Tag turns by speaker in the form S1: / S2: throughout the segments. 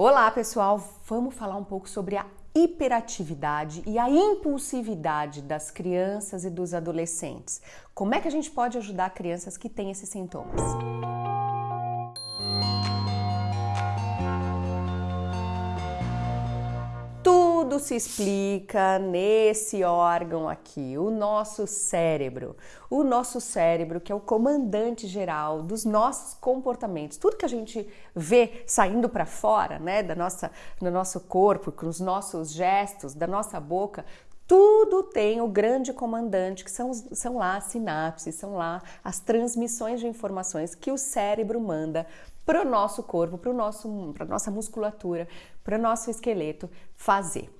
S1: Olá, pessoal! Vamos falar um pouco sobre a hiperatividade e a impulsividade das crianças e dos adolescentes. Como é que a gente pode ajudar crianças que têm esses sintomas? Tudo se explica nesse órgão aqui, o nosso cérebro. O nosso cérebro, que é o comandante geral dos nossos comportamentos. Tudo que a gente vê saindo para fora, né, da nossa, do nosso corpo, com os nossos gestos, da nossa boca, tudo tem o grande comandante, que são, são lá as sinapses, são lá as transmissões de informações que o cérebro manda para o nosso corpo, para a nossa musculatura, para o nosso esqueleto fazer.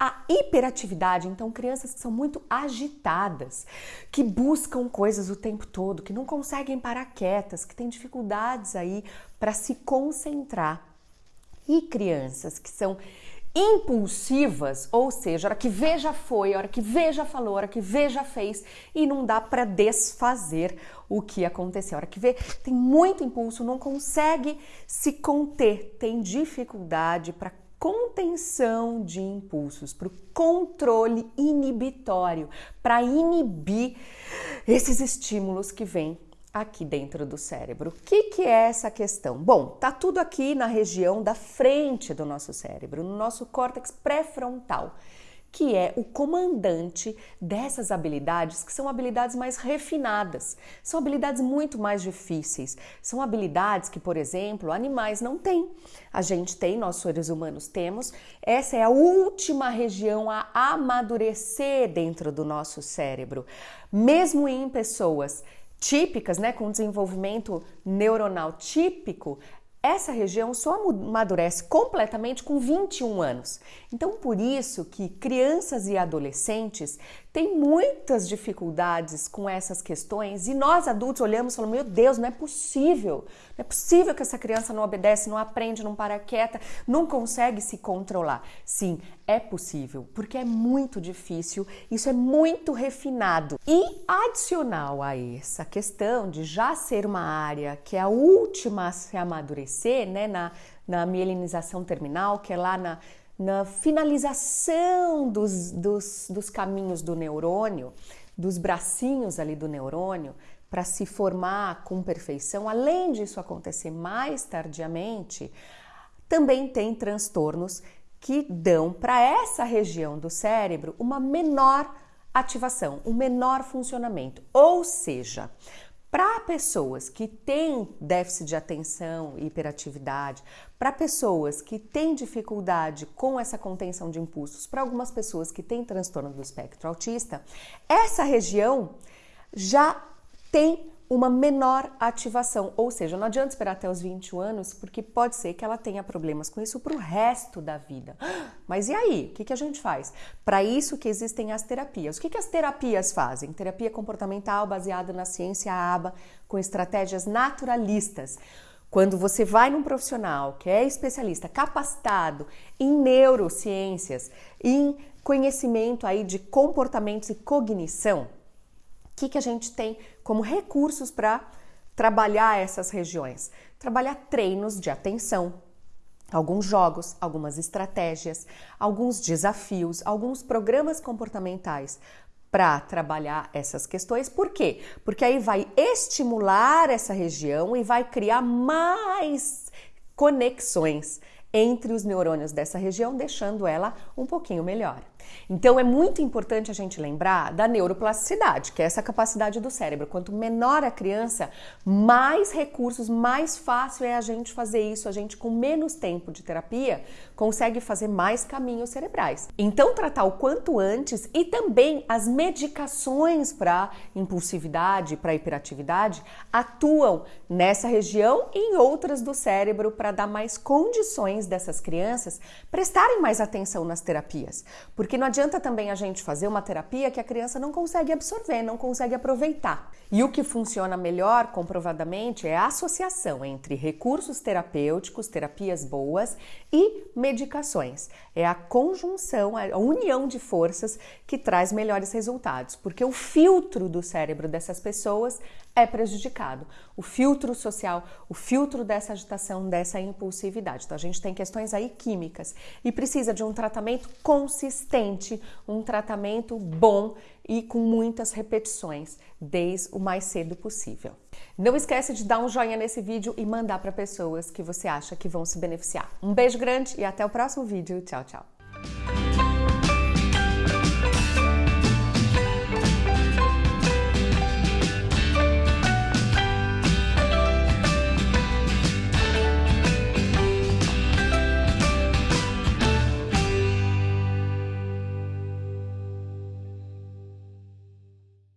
S1: A hiperatividade, então, crianças que são muito agitadas, que buscam coisas o tempo todo, que não conseguem parar quietas, que têm dificuldades aí para se concentrar. E crianças que são impulsivas, ou seja, a hora que vê já foi, a hora que vê já falou, a hora que vê já fez e não dá para desfazer o que aconteceu. A hora que vê tem muito impulso, não consegue se conter, tem dificuldade para contenção de impulsos, para o controle inibitório, para inibir esses estímulos que vêm aqui dentro do cérebro. O que, que é essa questão? Bom, tá tudo aqui na região da frente do nosso cérebro, no nosso córtex pré-frontal, que é o comandante dessas habilidades, que são habilidades mais refinadas, são habilidades muito mais difíceis, são habilidades que, por exemplo, animais não têm. A gente tem, nós seres humanos temos, essa é a última região a amadurecer dentro do nosso cérebro. Mesmo em pessoas típicas, né, com desenvolvimento neuronal típico, essa região só amadurece completamente com 21 anos. Então, por isso que crianças e adolescentes têm muitas dificuldades com essas questões e nós adultos olhamos e falamos: meu Deus, não é possível, não é possível que essa criança não obedece, não aprende, não para quieta, não consegue se controlar. Sim, é possível, porque é muito difícil, isso é muito refinado. E adicional a essa questão de já ser uma área que é a última a se amadurecer, né, na, na mielinização terminal, que é lá na, na finalização dos, dos, dos caminhos do neurônio, dos bracinhos ali do neurônio, para se formar com perfeição, além disso acontecer mais tardiamente, também tem transtornos que dão para essa região do cérebro uma menor ativação, um menor funcionamento. Ou seja, para pessoas que têm déficit de atenção e hiperatividade, para pessoas que têm dificuldade com essa contenção de impulsos, para algumas pessoas que têm transtorno do espectro autista, essa região já tem uma menor ativação. Ou seja, não adianta esperar até os 21 anos, porque pode ser que ela tenha problemas com isso para o resto da vida. Mas e aí? O que, que a gente faz? Para isso que existem as terapias. O que, que as terapias fazem? Terapia comportamental baseada na ciência ABA, com estratégias naturalistas. Quando você vai num profissional que é especialista, capacitado em neurociências, em conhecimento aí de comportamentos e cognição, o que, que a gente tem como recursos para trabalhar essas regiões? Trabalhar treinos de atenção, alguns jogos, algumas estratégias, alguns desafios, alguns programas comportamentais para trabalhar essas questões. Por quê? Porque aí vai estimular essa região e vai criar mais conexões entre os neurônios dessa região, deixando ela um pouquinho melhor. Então é muito importante a gente lembrar da neuroplasticidade, que é essa capacidade do cérebro. Quanto menor a criança, mais recursos, mais fácil é a gente fazer isso. A gente, com menos tempo de terapia, consegue fazer mais caminhos cerebrais. Então, tratar o quanto antes e também as medicações para impulsividade, para hiperatividade, atuam nessa região e em outras do cérebro para dar mais condições dessas crianças prestarem mais atenção nas terapias. Porque não adianta também a gente fazer uma terapia que a criança não consegue absorver, não consegue aproveitar. E o que funciona melhor, comprovadamente, é a associação entre recursos terapêuticos, terapias boas e medicações. É a conjunção, a união de forças que traz melhores resultados, porque o filtro do cérebro dessas pessoas é prejudicado. O filtro social, o filtro dessa agitação, dessa impulsividade. Então a gente tem questões aí químicas e precisa de um tratamento consistente, um tratamento bom e com muitas repetições, desde o mais cedo possível. Não esquece de dar um joinha nesse vídeo e mandar para pessoas que você acha que vão se beneficiar. Um beijo grande e até o próximo vídeo. Tchau, tchau.